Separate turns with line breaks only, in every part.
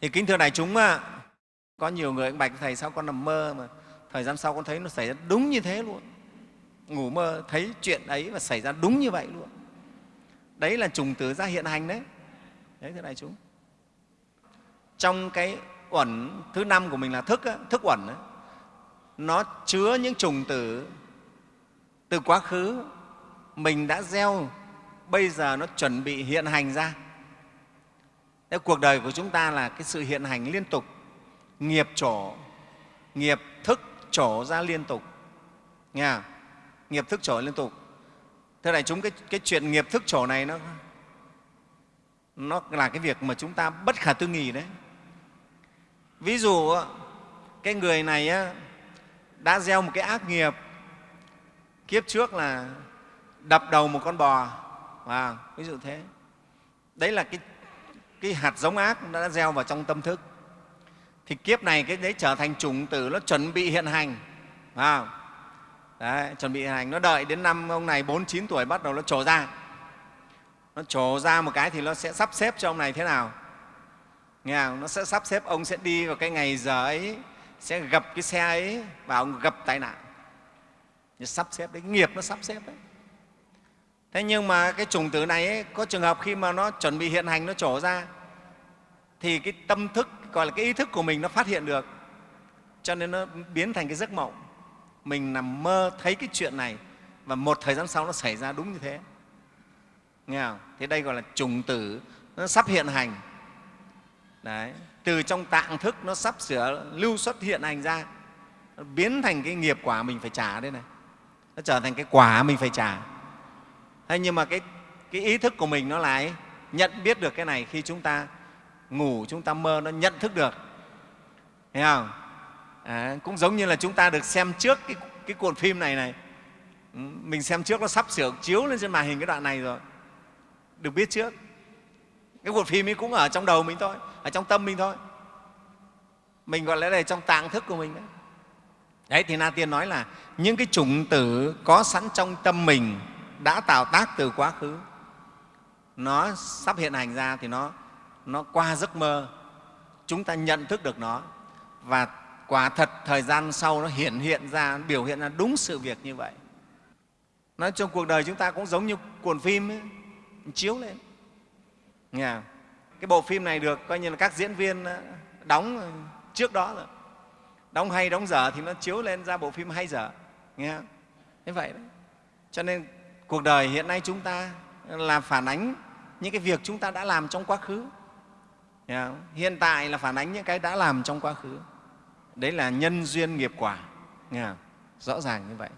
thì kính thưa đại chúng có nhiều người bạch, thầy sao con nằm mơ mà, thời gian sau con thấy nó xảy ra đúng như thế luôn. Ngủ mơ, thấy chuyện ấy và xảy ra đúng như vậy luôn. Đấy là trùng tử ra hiện hành đấy. Đấy thưa đại chúng. Trong cái uẩn thứ năm của mình là thức thức uẩn nó chứa những trùng tử từ quá khứ. Mình đã gieo, bây giờ nó chuẩn bị hiện hành ra. Thế cuộc đời của chúng ta là cái sự hiện hành liên tục. Nghiệp trổ nghiệp thức trổ ra liên tục. Nghe không? nghiệp thức trổ liên tục. Thưa đại chúng cái, cái chuyện nghiệp thức trổ này nó nó là cái việc mà chúng ta bất khả tư nghị đấy. Ví dụ cái người này đã gieo một cái ác nghiệp kiếp trước là đập đầu một con bò. À ví dụ thế. Đấy là cái, cái hạt giống ác đã gieo vào trong tâm thức. Thì kiếp này cái đấy trở thành chủng tử nó chuẩn bị hiện hành à đấy, chuẩn bị hiện hành. Nó đợi đến năm ông này bốn chín tuổi bắt đầu nó trổ ra. Nó trổ ra một cái thì nó sẽ sắp xếp cho ông này thế nào? Nghe không? nó sẽ sắp xếp ông sẽ đi vào cái ngày giờ ấy sẽ gặp cái xe ấy và ông gặp tai nạn. Nó sắp xếp đấy nghiệp nó sắp xếp đấy thế nhưng mà cái trùng tử này ấy, có trường hợp khi mà nó chuẩn bị hiện hành nó trổ ra thì cái tâm thức gọi là cái ý thức của mình nó phát hiện được. Cho nên nó biến thành cái giấc mộng. Mình nằm mơ thấy cái chuyện này và một thời gian sau nó xảy ra đúng như thế. Nghe không? thế đây gọi là trùng tử nó sắp hiện hành. Đấy. từ trong tạng thức nó sắp sửa lưu xuất hiện hành ra. Nó biến thành cái nghiệp quả mình phải trả đây này. Nó trở thành cái quả mình phải trả thế nhưng mà cái, cái ý thức của mình nó lại nhận biết được cái này khi chúng ta ngủ chúng ta mơ nó nhận thức được. Thấy không? À, cũng giống như là chúng ta được xem trước cái, cái cuộn phim này này. Ừ, mình xem trước nó sắp sửa chiếu lên trên màn hình cái đoạn này rồi. Được biết trước. Cái cuộn phim ấy cũng ở trong đầu mình thôi ở trong tâm mình thôi. Mình gọi là đây trong tạng thức của mình đấy. Đấy thì na tiên nói là những cái chủng tử có sẵn trong tâm mình đã tạo tác từ quá khứ. Nó sắp hiện hành ra thì nó nó qua giấc mơ. Chúng ta nhận thức được nó. Và quả thật thời gian sau nó hiện hiện ra biểu hiện ra đúng sự việc như vậy. Nói trong cuộc đời chúng ta cũng giống như cuộn phim ấy, chiếu lên. Nghe không? cái bộ phim này được coi như là các diễn viên ờ, đóng trước đó rồi. Đóng hay đóng dở thì nó chiếu lên ra bộ phim hay dở. Nghe không? thế vậy đó. Cho nên cuộc đời hiện nay chúng ta là phản ánh những cái việc chúng ta đã làm trong quá khứ. Hiện tại là phản ánh những cái đã làm trong quá khứ. Đấy là nhân duyên nghiệp quả. Nghe không? rõ ràng như vậy.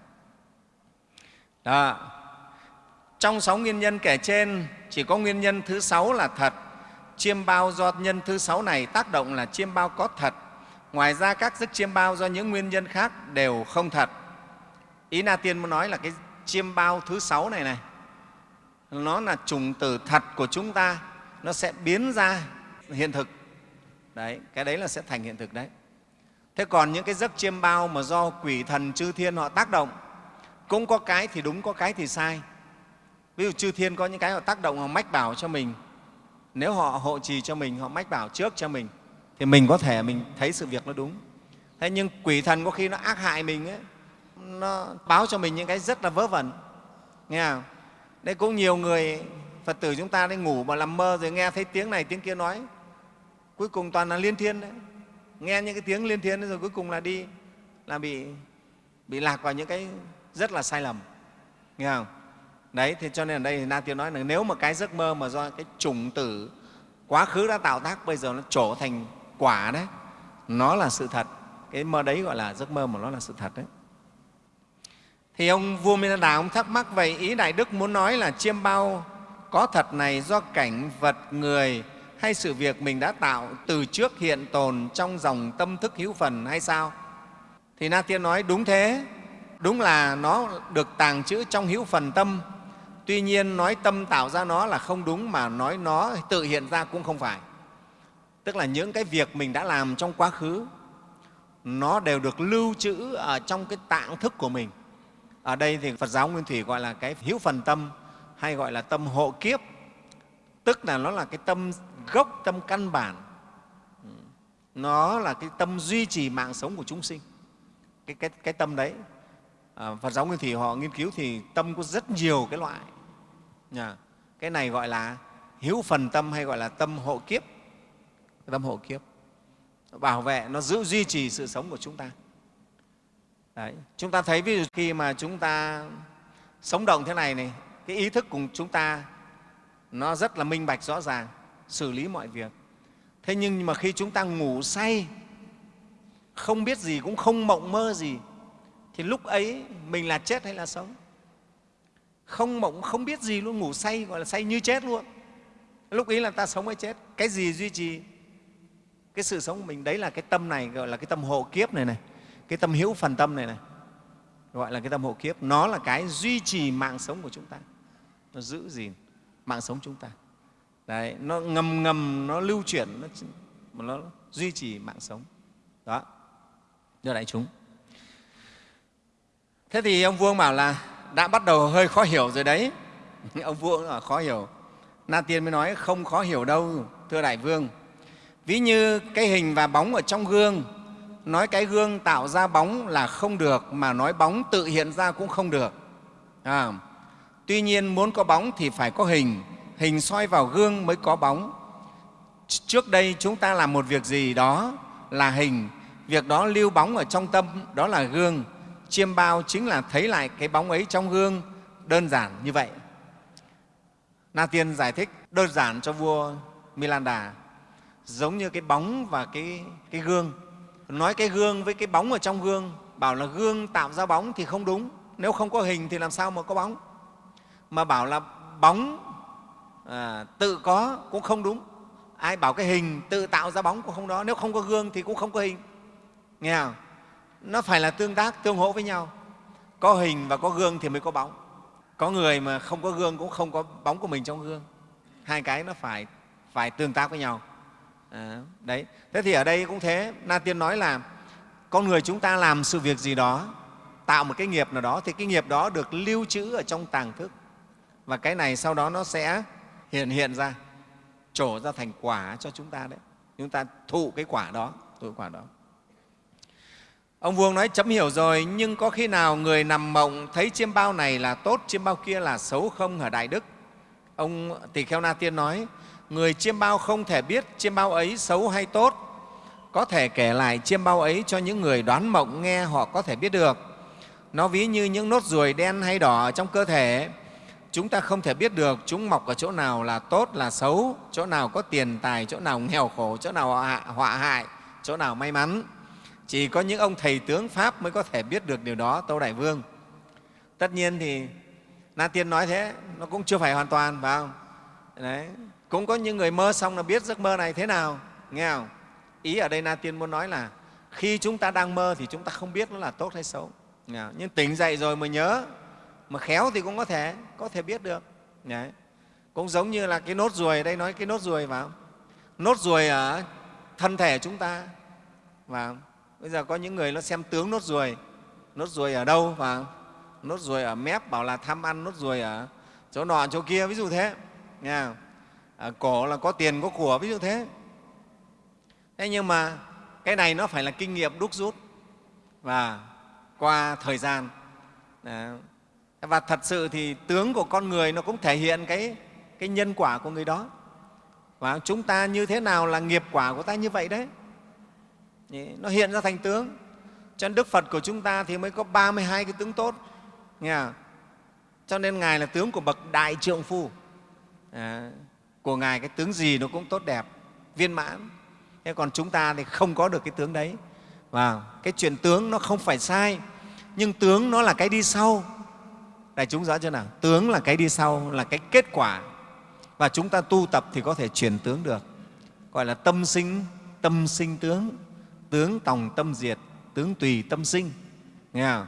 Đó. Trong sáu nguyên nhân kể trên, chỉ có nguyên nhân thứ sáu là thật. Chiêm bao do nhân thứ sáu này tác động là chiêm bao có thật. Ngoài ra các giấc chiêm bao do những nguyên nhân khác đều không thật. Ý na tiên muốn nói là cái chiêm bao thứ sáu này này. Nó là trùng tử thật của chúng ta. Nó sẽ biến ra hiện thực. Đấy cái đấy là sẽ thành hiện thực đấy. Thế còn những cái giấc chiêm bao mà do quỷ thần chư thiên họ tác động cũng có cái thì đúng có cái thì sai. Ví dụ chư thiên có những cái họ tác động họ mách bảo cho mình. Nếu họ hộ trì cho mình họ mách bảo trước cho mình thì mình có thể mình thấy sự việc nó đúng. Thế nhưng quỷ thần có khi nó ác hại mình ấy, nó báo cho mình những cái rất là vớ vẩn. Nghe không? Đấy, cũng nhiều người phật tử chúng ta đi ngủ mà làm mơ rồi nghe thấy tiếng này, tiếng kia nói. Cuối cùng toàn là liên thiên đấy. Nghe những cái tiếng liên thiên rồi cuối cùng là đi, là bị bị lạc vào những cái rất là sai lầm. Nghe không? Đấy, thì cho nên ở đây thì na tiên nói là nếu mà cái giấc mơ mà do cái chủng tử quá khứ đã tạo tác, bây giờ nó trổ thành quả đấy, nó là sự thật. Cái mơ đấy gọi là giấc mơ mà nó là sự thật đấy thì ông vua Minh Đà ông thắc mắc vậy ý Đại Đức muốn nói là chiêm bao có thật này do cảnh vật người hay sự việc mình đã tạo từ trước hiện tồn trong dòng tâm thức hữu phần hay sao? Thì Na Tiên nói đúng thế, đúng là nó được tàng trữ trong hữu phần tâm. Tuy nhiên nói tâm tạo ra nó là không đúng mà nói nó tự hiện ra cũng không phải. Tức là những cái việc mình đã làm trong quá khứ nó đều được lưu trữ ở trong cái tạng thức của mình. Ở đây thì Phật giáo Nguyên Thủy gọi là cái hữu phần tâm hay gọi là tâm hộ kiếp, tức là nó là cái tâm gốc, tâm căn bản. nó là cái tâm duy trì mạng sống của chúng sinh. Cái, cái, cái tâm đấy à, phật giáo nguyên thủy họ nghiên cứu thì tâm có rất nhiều cái loại. Nhà cái này gọi là hữu phần tâm hay gọi là tâm hộ kiếp. Tâm hộ kiếp. Bảo vệ nó giữ duy trì sự sống của chúng ta. Đấy. chúng ta thấy ví dụ khi mà chúng ta sống động thế này này, cái ý thức của chúng ta nó rất là minh bạch, rõ ràng, xử lý mọi việc. Thế nhưng mà khi chúng ta ngủ say, không biết gì, cũng không mộng mơ gì, thì lúc ấy mình là chết hay là sống? Không mộng, không biết gì luôn, ngủ say, gọi là say như chết luôn. Lúc ấy là ta sống hay chết? Cái gì duy trì cái sự sống của mình? Đấy là cái tâm này, gọi là cái tâm hộ kiếp này này cái tâm hữu phần tâm này này gọi là cái tâm hộ kiếp nó là cái duy trì mạng sống của chúng ta. Nó giữ gìn mạng sống chúng ta. Đấy nó ngầm ngầm nó lưu chuyển nó, nó duy trì mạng sống. Đó. Đưa đại chúng. Thế thì ông vương bảo là đã bắt đầu hơi khó hiểu rồi đấy. Ông vương là khó hiểu. Na tiên mới nói không khó hiểu đâu thưa đại vương. Ví như cái hình và bóng ở trong gương nói cái gương tạo ra bóng là không được mà nói bóng tự hiện ra cũng không được. À, tuy nhiên muốn có bóng thì phải có hình hình soi vào gương mới có bóng. Trước đây chúng ta làm một việc gì đó là hình việc đó lưu bóng ở trong tâm đó là gương. Chiêm bao chính là thấy lại cái bóng ấy trong gương đơn giản như vậy. Na tiên giải thích đơn giản cho vua milanda giống như cái bóng và cái, cái gương nói cái gương với cái bóng ở trong gương bảo là gương tạo ra bóng thì không đúng. Nếu không có hình thì làm sao mà có bóng? Mà bảo là bóng à, tự có cũng không đúng. Ai bảo cái hình tự tạo ra bóng cũng không đó. Nếu không có gương thì cũng không có hình. Nghe không? Nó phải là tương tác tương hỗ với nhau. Có hình và có gương thì mới có bóng. Có người mà không có gương cũng không có bóng của mình trong gương. Hai cái nó phải phải tương tác với nhau à, đấy. Thế thì ở đây cũng thế. Na tiên nói là con người chúng ta làm sự việc gì đó tạo một cái nghiệp nào đó thì cái nghiệp đó được lưu trữ ở trong tàng thức. Và cái này sau đó nó sẽ hiện hiện ra trổ ra thành quả cho chúng ta đấy. Chúng ta thụ cái quả đó thụ quả đó. Ông vuông nói chấm hiểu rồi nhưng có khi nào người nằm mộng thấy chiêm bao này là tốt chiêm bao kia là xấu không ở đại đức? Ông tỳ kheo na tiên nói người chiêm bao không thể biết chiêm bao ấy xấu hay tốt. Có thể kể lại chiêm bao ấy cho những người đoán mộng nghe họ có thể biết được. Nó ví như những nốt ruồi đen hay đỏ trong cơ thể. Chúng ta không thể biết được chúng mọc ở chỗ nào là tốt, là xấu, chỗ nào có tiền tài, chỗ nào nghèo khổ, chỗ nào họa hại, chỗ nào may mắn. Chỉ có những ông thầy tướng pháp mới có thể biết được điều đó, tâu đại vương. Tất nhiên thì na tiên nói thế, nó cũng chưa phải hoàn toàn, phải không? Đấy cũng có những người mơ xong là biết giấc mơ này thế nào. Nghe không? Ý ở đây na tiên muốn nói là khi chúng ta đang mơ thì chúng ta không biết nó là tốt hay xấu. Nhưng tỉnh dậy rồi mới nhớ. Mà khéo thì cũng có thể có thể biết được. Đấy. cũng giống như là cái nốt ruồi đây nói cái nốt ruồi vào nốt ruồi ở thân thể chúng ta và bây giờ có những người nó xem tướng nốt ruồi. Nốt ruồi ở đâu và nốt ruồi ở mép bảo là tham ăn nốt ruồi ở chỗ nọ chỗ kia, ví dụ thế. Nha à, cổ là có tiền có của ví dụ thế. Thế nhưng mà cái này nó phải là kinh nghiệm đúc rút và qua thời gian. Đó. và thật sự thì tướng của con người nó cũng thể hiện cái, cái nhân quả của người đó. Và chúng ta như thế nào là nghiệp quả của ta như vậy đấy? Nó hiện ra thành tướng. Cho nên đức phật của chúng ta thì mới có 32 cái tướng tốt. Nghe cho nên ngài là tướng của bậc đại trượng phu. À, của ngài, cái tướng gì nó cũng tốt đẹp, viên mãn. Thế còn chúng ta thì không có được cái tướng đấy. Và cái chuyện tướng nó không phải sai, nhưng tướng nó là cái đi sau. Đại chúng rõ chưa nào? Tướng là cái đi sau, là cái kết quả. Và chúng ta tu tập thì có thể chuyển tướng được. Gọi là tâm sinh tâm sinh tướng. Tướng tòng tâm diệt, tướng tùy tâm sinh. Nghe không?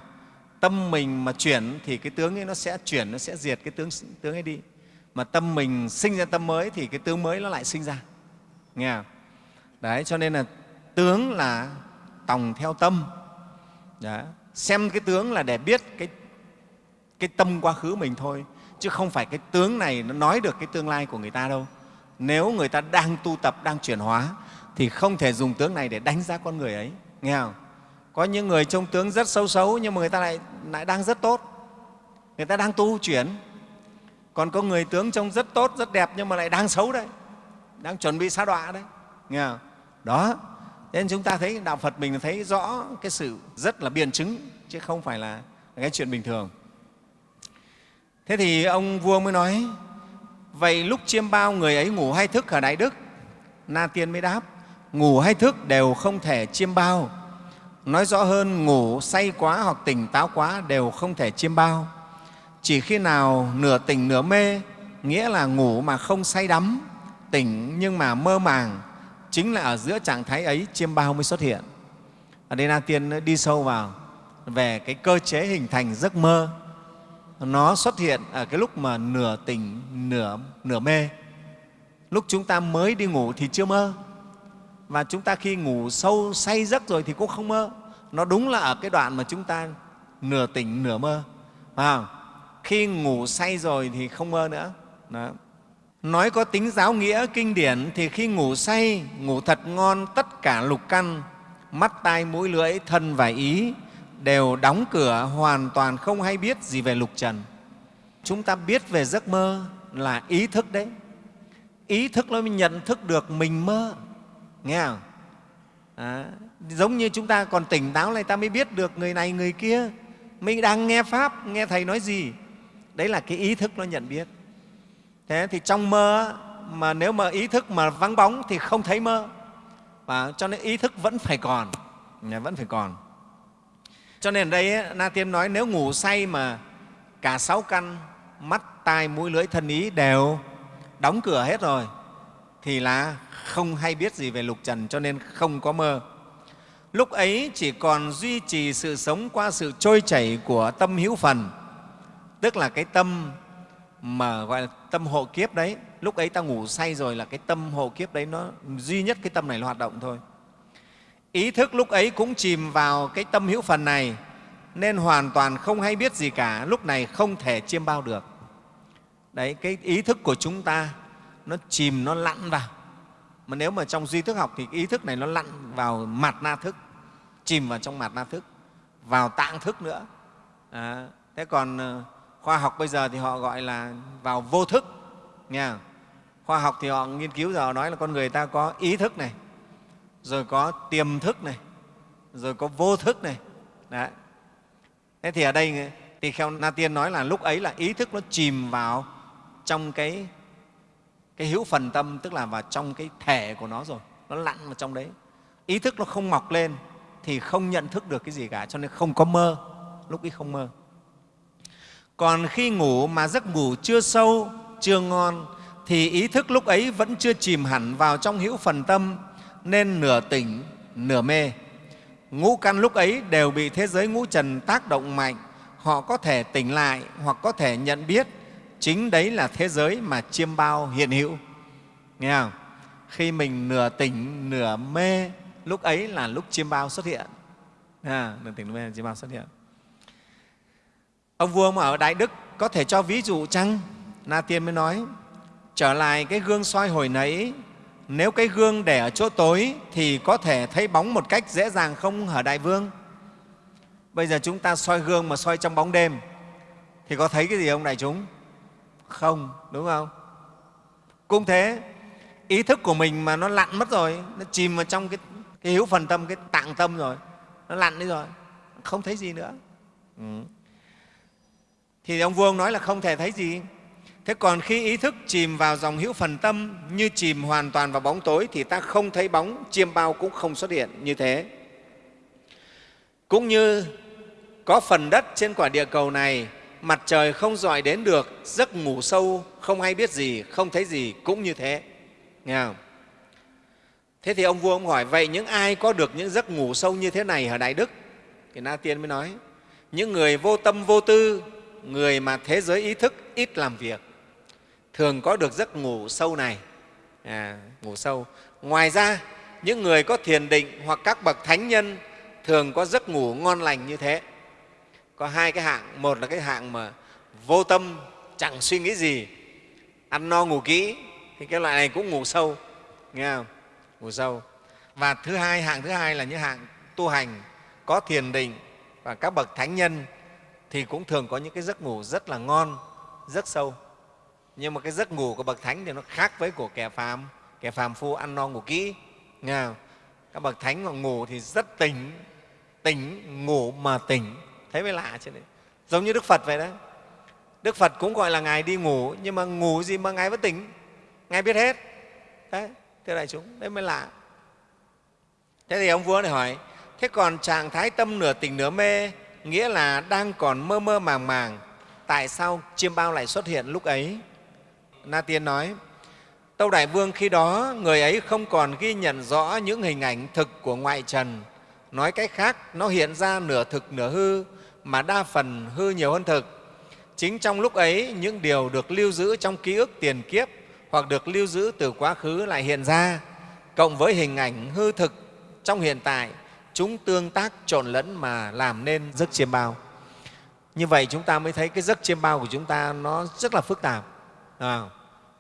tâm mình mà chuyển thì cái tướng ấy nó sẽ chuyển, nó sẽ diệt cái tướng tướng ấy đi mà tâm mình sinh ra tâm mới thì cái tướng mới nó lại sinh ra. Nghe không? đấy cho nên là tướng là tòng theo tâm. Đấy. xem cái tướng là để biết cái cái tâm quá khứ mình thôi chứ không phải cái tướng này nó nói được cái tương lai của người ta đâu. Nếu người ta đang tu tập đang chuyển hóa thì không thể dùng tướng này để đánh giá con người ấy. Nghe không? Có những người trông tướng rất xấu xấu nhưng mà người ta lại, lại đang rất tốt. Người ta đang tu chuyển còn có người tướng trông rất tốt, rất đẹp nhưng mà lại đang xấu đấy. Đang chuẩn bị sa đọa đấy. Nghe không? đó. Nên chúng ta thấy đạo phật mình thấy rõ cái sự rất là biện chứng, chứ không phải là cái chuyện bình thường. Thế thì ông vua mới nói, vậy lúc chiêm bao người ấy ngủ hay thức ở đại đức? Na tiên mới đáp, ngủ hay thức đều không thể chiêm bao. Nói rõ hơn, ngủ say quá hoặc tỉnh táo quá đều không thể chiêm bao chỉ khi nào nửa tỉnh nửa mê nghĩa là ngủ mà không say đắm tỉnh nhưng mà mơ màng chính là ở giữa trạng thái ấy chiêm bao mới xuất hiện. Ở đây na tiên đi sâu vào về cái cơ chế hình thành giấc mơ. Nó xuất hiện ở cái lúc mà nửa tỉnh nửa nửa mê. Lúc chúng ta mới đi ngủ thì chưa mơ. Và chúng ta khi ngủ sâu say giấc rồi thì cũng không mơ. Nó đúng là ở cái đoạn mà chúng ta nửa tỉnh nửa mơ. À, khi ngủ say rồi thì không mơ nữa. Đó. nói có tính giáo nghĩa kinh điển thì khi ngủ say ngủ thật ngon tất cả lục căn mắt tai mũi lưỡi thân và ý đều đóng cửa hoàn toàn không hay biết gì về lục trần. Chúng ta biết về giấc mơ là ý thức đấy. Ý thức nó mới nhận thức được mình mơ. Nghe không? À, giống như chúng ta còn tỉnh táo này ta mới biết được người này người kia. Mình đang nghe pháp nghe thầy nói gì? Đấy là cái ý thức nó nhận biết. Thế thì trong mơ mà nếu mà ý thức mà vắng bóng thì không thấy mơ. Và cho nên ý thức vẫn phải còn. Vẫn phải còn. Cho nên ở đây na tiên nói nếu ngủ say mà cả sáu căn, mắt, tai, mũi, lưỡi, thân ý đều đóng cửa hết rồi, thì là không hay biết gì về lục trần, cho nên không có mơ. Lúc ấy chỉ còn duy trì sự sống qua sự trôi chảy của tâm hữu phần tức là cái tâm mà gọi là tâm hộ kiếp đấy lúc ấy ta ngủ say rồi là cái tâm hộ kiếp đấy nó duy nhất cái tâm này nó hoạt động thôi. Ý thức lúc ấy cũng chìm vào cái tâm hữu phần này nên hoàn toàn không hay biết gì cả lúc này không thể chiêm bao được. Đấy cái ý thức của chúng ta nó chìm nó lặn vào. Mà nếu mà trong duy thức học thì ý thức này nó lặn vào mặt na thức chìm vào trong mặt na thức vào tạng thức nữa. À, thế còn ờ, khoa học bây giờ thì họ gọi là vào vô thức, nha. Khoa học thì họ nghiên cứu giờ nói là con người ta có ý thức này, rồi có tiềm thức này, rồi có vô thức này. Đấy. thế thì ở đây tỳ kheo na tiên nói là lúc ấy là ý thức nó chìm vào trong cái cái hữu phần tâm, tức là vào trong cái thể của nó rồi, nó lặn vào trong đấy. Ý thức nó không mọc lên thì không nhận thức được cái gì cả, cho nên không có mơ, lúc ấy không mơ còn khi ngủ mà giấc ngủ chưa sâu chưa ngon thì ý thức lúc ấy vẫn chưa chìm hẳn vào trong hữu phần tâm nên nửa tỉnh nửa mê. Ngũ căn lúc ấy đều bị thế giới ngũ trần tác động mạnh họ có thể tỉnh lại hoặc có thể nhận biết chính đấy là thế giới mà chiêm bao hiện hữu. Nghe không? Khi mình nửa tỉnh nửa mê lúc ấy là lúc chiêm bao xuất hiện. À, nửa tỉnh nửa mê chiêm bao xuất hiện ông vua mà ở đại đức có thể cho ví dụ chăng? Na tiên mới nói trở lại cái gương soi hồi nãy. Nếu cái gương để ở chỗ tối thì có thể thấy bóng một cách dễ dàng không hả đại vương? Bây giờ chúng ta soi gương mà soi trong bóng đêm. Thì có thấy cái gì không đại chúng? Không đúng không? Cũng thế ý thức của mình mà nó lặn mất rồi nó chìm vào trong cái, cái hữu phần tâm cái tạng tâm rồi nó lặn đi rồi không thấy gì nữa. Ừ thì ông vua ông nói là không thể thấy gì. Thế còn khi ý thức chìm vào dòng hữu phần tâm, như chìm hoàn toàn vào bóng tối, thì ta không thấy bóng, chiêm bao cũng không xuất hiện như thế. Cũng như có phần đất trên quả địa cầu này, mặt trời không dọi đến được, giấc ngủ sâu, không hay biết gì, không thấy gì, cũng như thế. Nghe không? Thế thì ông vua ông hỏi, vậy những ai có được những giấc ngủ sâu như thế này ở đại đức? Thì na tiên mới nói, những người vô tâm vô tư người mà thế giới ý thức ít làm việc thường có được giấc ngủ sâu này. À, ngủ sâu. Ngoài ra những người có thiền định hoặc các bậc thánh nhân thường có giấc ngủ ngon lành như thế. Có hai cái hạng. Một là cái hạng mà vô tâm chẳng suy nghĩ gì ăn no ngủ kỹ thì cái loại này cũng ngủ sâu. Nghe không? Ngủ sâu. Và thứ hai hạng thứ hai là những hạng tu hành có thiền định và các bậc thánh nhân thì cũng thường có những cái giấc ngủ rất là ngon, rất sâu. Nhưng mà cái giấc ngủ của bậc thánh thì nó khác với của kẻ phàm. Kẻ phàm phu ăn no ngủ kỹ, nghe không? các bậc thánh mà ngủ thì rất tỉnh tỉnh, ngủ mà tỉnh. Thấy mới lạ chứ đấy giống như đức phật vậy đấy đức phật cũng gọi là ngài đi ngủ, nhưng mà ngủ gì mà ngài vẫn tỉnh? Ngài biết hết. Đấy, thưa đại chúng, đấy mới lạ. Thế thì ông vua này hỏi, thế còn trạng thái tâm nửa tỉnh nửa mê nghĩa là đang còn mơ mơ màng màng, tại sao chiêm bao lại xuất hiện lúc ấy? Na tiên nói, tâu đại vương, khi đó người ấy không còn ghi nhận rõ những hình ảnh thực của ngoại trần. Nói cách khác, nó hiện ra nửa thực nửa hư, mà đa phần hư nhiều hơn thực. Chính trong lúc ấy, những điều được lưu giữ trong ký ức tiền kiếp hoặc được lưu giữ từ quá khứ lại hiện ra, cộng với hình ảnh hư thực trong hiện tại chúng tương tác trộn lẫn mà làm nên giấc chiêm bao. Như vậy chúng ta mới thấy cái giấc chiêm bao của chúng ta nó rất là phức tạp. À,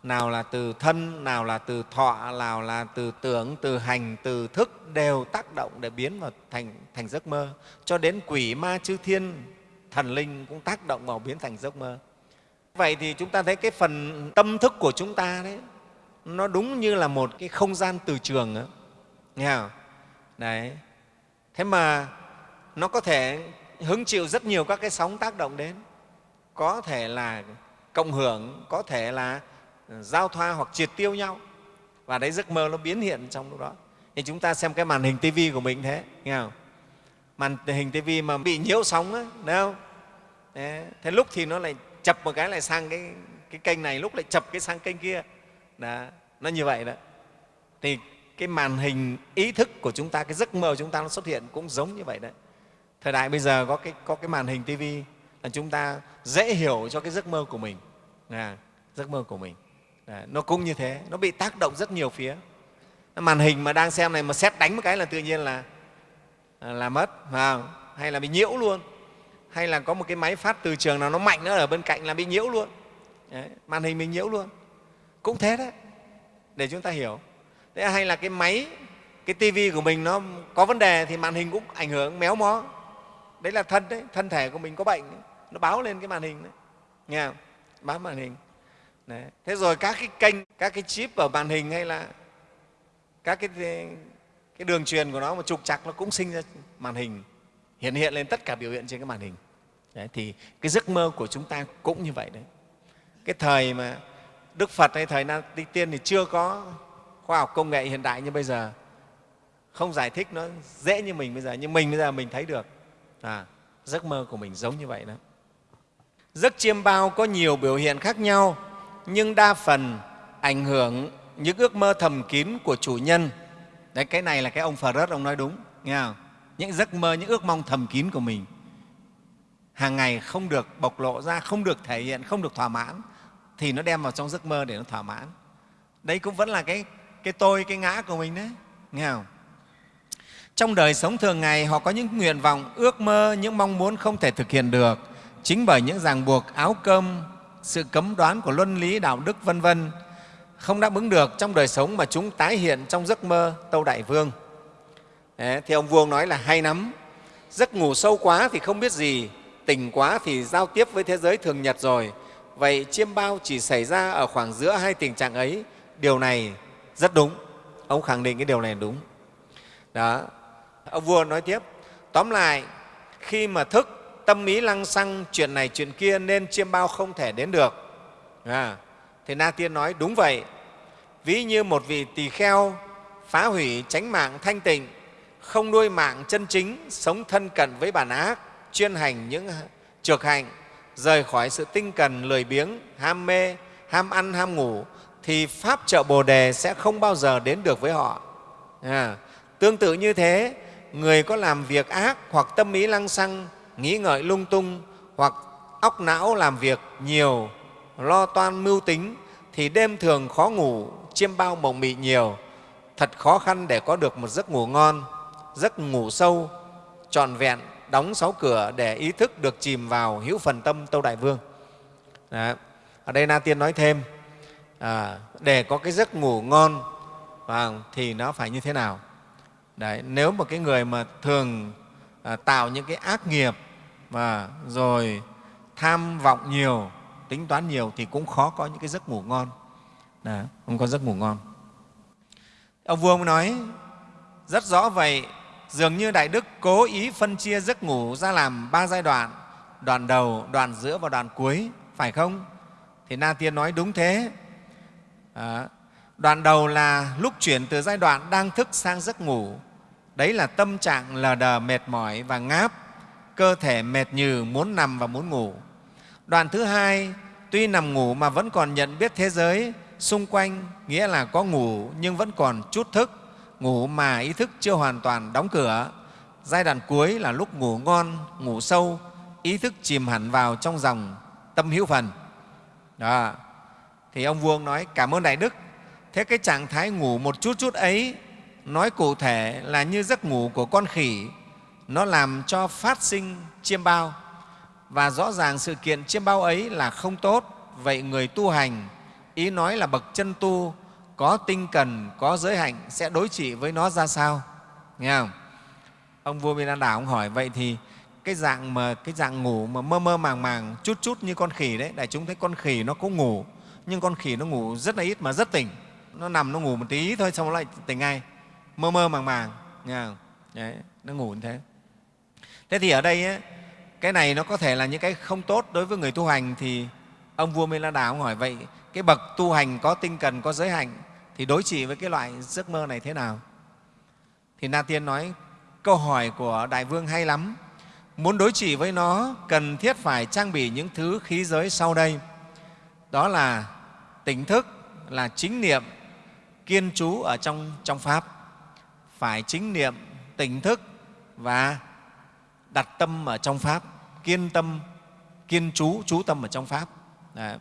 nào là từ thân nào là từ thọ nào là từ tưởng từ hành từ thức đều tác động để biến vào thành thành giấc mơ. Cho đến quỷ ma chư thiên thần linh cũng tác động vào biến thành giấc mơ. Vậy thì chúng ta thấy cái phần tâm thức của chúng ta đấy nó đúng như là một cái không gian từ trường đó. nghe không? đấy thế mà nó có thể hứng chịu rất nhiều các cái sóng tác động đến. Có thể là cộng hưởng có thể là ờ, giao thoa hoặc triệt tiêu nhau. Và đấy giấc mơ nó biến hiện trong lúc đó. Thì chúng ta xem cái màn hình tivi của mình thế nghe không? Màn hình tivi mà bị nhiễu sóng á không? Đấy. thế lúc thì nó lại chập một cái lại sang cái, cái kênh này lúc lại chập cái sang kênh kia. Đó. nó như vậy đó. Thì cái màn hình ý thức của chúng ta cái giấc mơ của chúng ta nó xuất hiện cũng giống như vậy đấy. Thời đại bây giờ có cái, có cái màn hình tivi là chúng ta dễ hiểu cho cái giấc mơ của mình. À, giấc mơ của mình. À, nó cũng như thế nó bị tác động rất nhiều phía. Màn hình mà đang xem này mà xét đánh một cái là tự nhiên là à, là mất à, hay là bị nhiễu luôn. Hay là có một cái máy phát từ trường nào nó mạnh nữa ở bên cạnh là bị nhiễu luôn. Đấy, màn hình mình nhiễu luôn. Cũng thế đấy để chúng ta hiểu thế hay là cái máy cái tivi của mình nó có vấn đề thì màn hình cũng ảnh hưởng méo mó đấy là thân đấy thân thể của mình có bệnh đấy. nó báo lên cái màn hình đấy nghe không? báo màn hình đấy. thế rồi các cái kênh các cái chip ở màn hình hay là các cái cái đường truyền của nó mà trục chặt nó cũng sinh ra màn hình hiện hiện lên tất cả biểu hiện trên cái màn hình đấy, thì cái giấc mơ của chúng ta cũng như vậy đấy cái thời mà đức phật hay thời na tiên thì chưa có khoa học công nghệ hiện đại như bây giờ không giải thích nó dễ như mình bây giờ nhưng mình bây giờ mình thấy được. À, giấc mơ của mình giống như vậy đó. Giấc chiêm bao có nhiều biểu hiện khác nhau nhưng đa phần ảnh hưởng những ước mơ thầm kín của chủ nhân. Đấy cái này là cái ông phật ông nói đúng nghe không? những giấc mơ những ước mong thầm kín của mình hàng ngày không được bộc lộ ra không được thể hiện không được thỏa mãn thì nó đem vào trong giấc mơ để nó thỏa mãn. Đấy cũng vẫn là cái cái tôi cái ngã của mình đấy. Nghe không? Trong đời sống thường ngày họ có những nguyện vọng ước mơ những mong muốn không thể thực hiện được. Chính bởi những ràng buộc áo cơm sự cấm đoán của luân lý đạo đức vân vân không đáp ứng được trong đời sống mà chúng tái hiện trong giấc mơ tâu đại vương. Đấy, thì ông vương nói là hay lắm. Giấc ngủ sâu quá thì không biết gì tỉnh quá thì giao tiếp với thế giới thường nhật rồi. Vậy chiêm bao chỉ xảy ra ở khoảng giữa hai tình trạng ấy. Điều này rất đúng. Ông khẳng định cái điều này đúng. Đó. Ông vua nói tiếp tóm lại khi mà thức tâm ý lăng xăng chuyện này chuyện kia nên chiêm bao không thể đến được. À, thì na tiên nói đúng vậy. Ví như một vị tỳ kheo phá hủy tránh mạng thanh tịnh không nuôi mạng chân chính sống thân cận với bản ác chuyên hành những trược hành rời khỏi sự tinh cần lười biếng ham mê ham ăn ham ngủ thì pháp trợ bồ đề sẽ không bao giờ đến được với họ. À, tương tự như thế người có làm việc ác hoặc tâm ý lăng xăng nghĩ ngợi lung tung hoặc óc não làm việc nhiều lo toan mưu tính thì đêm thường khó ngủ chiêm bao mộng mị nhiều. Thật khó khăn để có được một giấc ngủ ngon giấc ngủ sâu trọn vẹn đóng sáu cửa để ý thức được chìm vào hữu phần tâm tâu đại vương. Đó. ở đây na tiên nói thêm à, để có cái giấc ngủ ngon à, thì nó phải như thế nào Đấy, nếu một cái người mà thường à, tạo những cái ác nghiệp và rồi tham vọng nhiều, tính toán nhiều thì cũng khó có những cái giấc ngủ ngon. Đấy, không có giấc ngủ ngon. Ông vua ông nói rất rõ vậy, dường như Đại Đức cố ý phân chia giấc ngủ ra làm ba giai đoạn, đoạn đầu, đoạn giữa và đoạn cuối, phải không? Thì Na Tiên nói đúng thế. À, đoạn đầu là lúc chuyển từ giai đoạn đang thức sang giấc ngủ. Đấy là tâm trạng lờ đờ, mệt mỏi và ngáp, cơ thể mệt nhừ, muốn nằm và muốn ngủ. Đoạn thứ hai, tuy nằm ngủ mà vẫn còn nhận biết thế giới xung quanh, nghĩa là có ngủ nhưng vẫn còn chút thức, ngủ mà ý thức chưa hoàn toàn đóng cửa. Giai đoạn cuối là lúc ngủ ngon, ngủ sâu, ý thức chìm hẳn vào trong dòng tâm hữu phần. Đó. Thì ông Vương nói, cảm ơn Đại Đức. Thế cái trạng thái ngủ một chút chút ấy, nói cụ thể là như giấc ngủ của con khỉ, nó làm cho phát sinh chiêm bao. Và rõ ràng sự kiện chiêm bao ấy là không tốt. Vậy người tu hành, ý nói là bậc chân tu, có tinh cần, có giới hạnh sẽ đối trị với nó ra sao? Nghe không? Ông vua Minh Đảo ông hỏi vậy thì cái dạng mà cái dạng ngủ mà mơ mơ màng màng chút chút như con khỉ đấy đại chúng thấy con khỉ nó cũng ngủ nhưng con khỉ nó ngủ rất là ít mà rất tỉnh. Nó nằm nó ngủ một tí thôi xong nó lại tỉnh ngay. Mơ mơ màng màng nghe không? Đấy, nó ngủ như thế. Thế thì ở đây ấy, cái này nó có thể là những cái không tốt đối với người tu hành thì ông vua mê la đà ông hỏi vậy cái bậc tu hành có tinh cần có giới hạnh thì đối trị với cái loại giấc mơ này thế nào? Thì na tiên nói câu hỏi của đại vương hay lắm. Muốn đối trị với nó, cần thiết phải trang bị những thứ khí giới sau đây. Đó là tỉnh thức, là chính niệm, kiên trú ở trong, trong Pháp. Phải chính niệm, tỉnh thức và đặt tâm ở trong Pháp, kiên tâm, kiên trú, trú tâm ở trong Pháp. Đấy.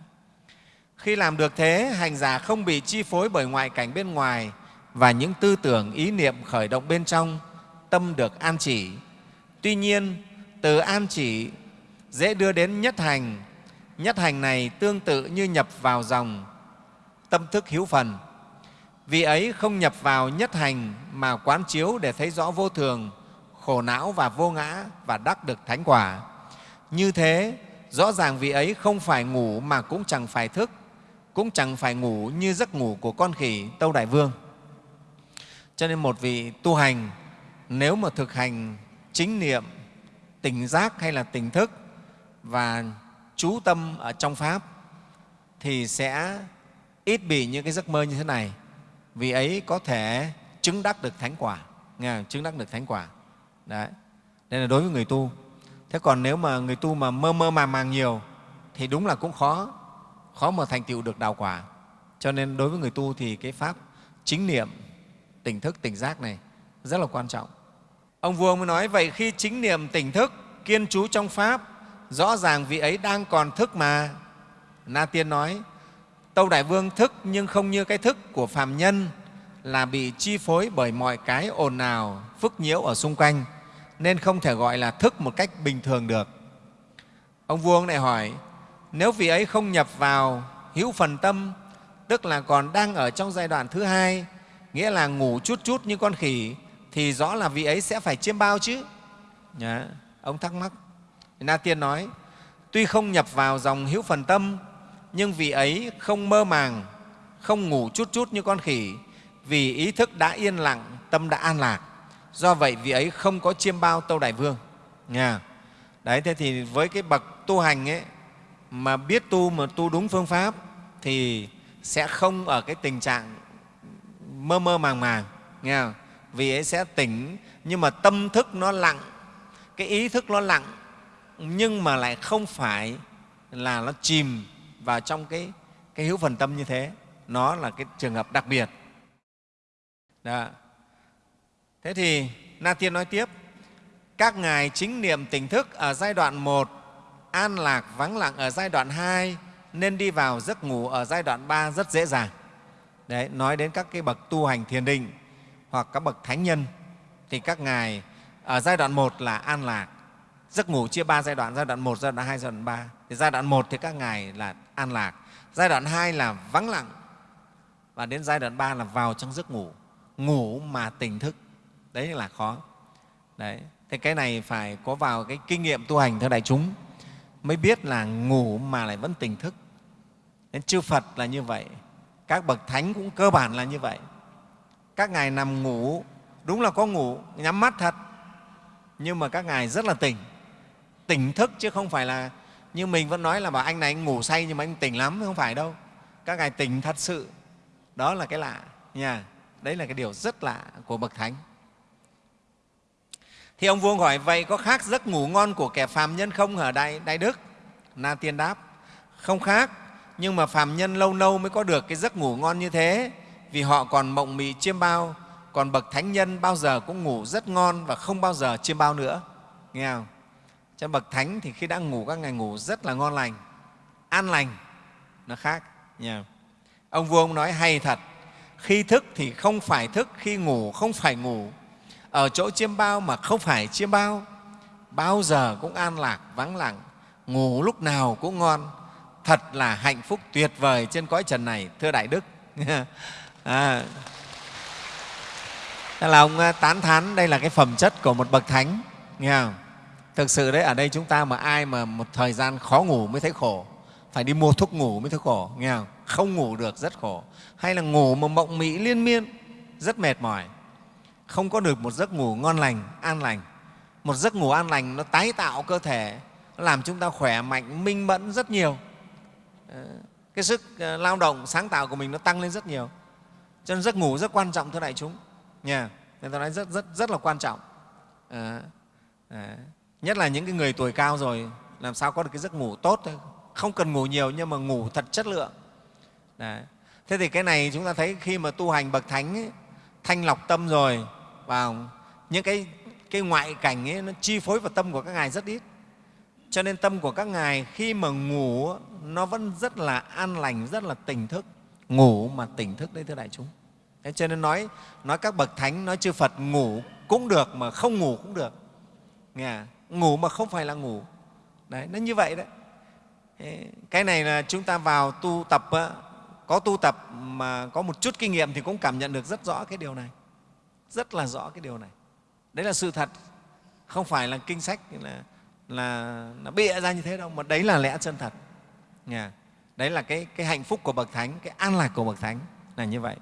Khi làm được thế, hành giả không bị chi phối bởi ngoại cảnh bên ngoài và những tư tưởng, ý niệm khởi động bên trong, tâm được an chỉ. Tuy nhiên, từ an chỉ dễ đưa đến nhất hành. Nhất hành này tương tự như nhập vào dòng tâm thức hữu phần. Vì ấy không nhập vào nhất hành mà quán chiếu để thấy rõ vô thường, khổ não và vô ngã và đắc được thánh quả. Như thế, rõ ràng vị ấy không phải ngủ mà cũng chẳng phải thức, cũng chẳng phải ngủ như giấc ngủ của con khỉ Tâu Đại Vương. Cho nên một vị tu hành nếu mà thực hành chính niệm tỉnh giác hay là tỉnh thức và chú tâm ở trong Pháp thì sẽ ít bị những cái giấc mơ như thế này. Vì ấy có thể chứng đắc được thánh quả, nghe chứng đắc được thánh quả. Đấy. Đây là đối với người tu. Thế còn nếu mà người tu mà mơ mơ màng màng nhiều thì đúng là cũng khó, khó mà thành tựu được đạo quả. Cho nên đối với người tu thì cái pháp chính niệm, tỉnh thức, tỉnh giác này rất là quan trọng. Ông vua mới nói vậy khi chính niệm tỉnh thức, kiên trú trong Pháp, rõ ràng vị ấy đang còn thức mà. Na Tiên nói, Tâu Đại Vương thức nhưng không như cái thức của phàm nhân là bị chi phối bởi mọi cái ồn ào, phức nhiễu ở xung quanh, nên không thể gọi là thức một cách bình thường được. Ông vua lại hỏi, nếu vị ấy không nhập vào hữu phần tâm, tức là còn đang ở trong giai đoạn thứ hai, nghĩa là ngủ chút chút như con khỉ, thì rõ là vị ấy sẽ phải chiêm bao chứ. Nhá. Ông thắc mắc. Na Tiên nói, tuy không nhập vào dòng hữu phần tâm, nhưng vị ấy không mơ màng, không ngủ chút chút như con khỉ, vì ý thức đã yên lặng, tâm đã an lạc. Do vậy, vị ấy không có chiêm bao Tâu Đại Vương. Nha. Đấy, thế thì với cái bậc tu hành ấy, mà biết tu mà tu đúng phương pháp thì sẽ không ở cái tình trạng mơ mơ màng màng. Nghe không? vì ấy sẽ tỉnh nhưng mà tâm thức nó lặng cái ý thức nó lặng nhưng mà lại không phải là nó chìm vào trong cái, cái hữu phần tâm như thế nó là cái trường hợp đặc biệt Đó. thế thì na tiên nói tiếp các ngài chính niệm tỉnh thức ở giai đoạn một an lạc vắng lặng ở giai đoạn 2 nên đi vào giấc ngủ ở giai đoạn 3 rất dễ dàng. Đấy, nói đến các cái bậc tu hành thiền định hoặc các bậc thánh nhân thì các ngài ở giai đoạn 1 là an lạc. Giấc ngủ chia ba giai đoạn, giai đoạn một giai đoạn hai giai đoạn ba. Thì giai đoạn một thì các ngài là an lạc, giai đoạn hai là vắng lặng và đến giai đoạn ba là vào trong giấc ngủ, ngủ mà tỉnh thức. đấy là khó. Đấy thế cái này phải có vào cái kinh nghiệm tu hành thưa đại chúng mới biết là ngủ mà lại vẫn tỉnh thức. Nên chư phật là như vậy các bậc thánh cũng cơ bản là như vậy. Các ngài nằm ngủ đúng là có ngủ nhắm mắt thật nhưng mà các ngài rất là tỉnh tỉnh thức chứ không phải là như mình vẫn nói là bảo anh này anh ngủ say nhưng mà anh tỉnh lắm không phải đâu. Các ngài tỉnh thật sự. Đó là cái lạ nha. Đấy là cái điều rất lạ của bậc thánh. Thì ông vua hỏi vậy có khác giấc ngủ ngon của kẻ phàm nhân không ở đại, đại đức? Na tiên đáp không khác nhưng mà phàm nhân lâu lâu mới có được cái giấc ngủ ngon như thế vì họ còn mộng mị chiêm bao còn bậc thánh nhân bao giờ cũng ngủ rất ngon và không bao giờ chiêm bao nữa. Nghe không? Cho bậc thánh thì khi đã ngủ các ngày ngủ rất là ngon lành an lành nó khác nha ông vua ông nói hay thật khi thức thì không phải thức khi ngủ không phải ngủ. Ở chỗ chiêm bao mà không phải chiêm bao bao giờ cũng an lạc vắng lặng ngủ lúc nào cũng ngon. Thật là hạnh phúc tuyệt vời trên cõi trần này thưa đại đức. À, là ông à, tán thán đây là cái phẩm chất của một bậc thánh nghe không? Thực sự đấy ở đây chúng ta mà ai mà một thời gian khó ngủ mới thấy khổ phải đi mua thuốc ngủ mới thấy khổ nghe không? Không ngủ được rất khổ. Hay là ngủ mà mộng mị liên miên rất mệt mỏi. Không có được một giấc ngủ ngon lành an lành. Một giấc ngủ an lành nó tái tạo cơ thể nó làm chúng ta khỏe mạnh minh mẫn rất nhiều. Ờ, cái sức ờ, lao động sáng tạo của mình nó tăng lên rất nhiều. Cho nên giấc ngủ rất quan trọng thưa đại chúng. Nha nên tôi nói rất rất rất là quan trọng. À, à, nhất là những cái người tuổi cao rồi làm sao có được cái giấc ngủ tốt thôi. Không cần ngủ nhiều nhưng mà ngủ thật chất lượng. Đấy. thế thì cái này chúng ta thấy khi mà tu hành bậc thánh ấy, thanh lọc tâm rồi vào những cái, cái ngoại cảnh ấy, nó chi phối vào tâm của các ngài rất ít. Cho nên tâm của các ngài khi mà ngủ nó vẫn rất là an lành rất là tỉnh thức. Ngủ mà tỉnh thức đấy thưa đại chúng. Thế cho nên nói nói các bậc thánh nói chư phật ngủ cũng được mà không ngủ cũng được. Nghe à? Ngủ mà không phải là ngủ. Đấy nó như vậy đấy. Cái này là chúng ta vào tu tập có tu tập mà có một chút kinh nghiệm thì cũng cảm nhận được rất rõ cái điều này. Rất là rõ cái điều này. Đấy là sự thật. Không phải là kinh sách là là nó bịa ra như thế đâu mà đấy là lẽ chân thật. Nghe? đấy là cái, cái hạnh phúc của bậc thánh cái an lạc của bậc thánh là như vậy.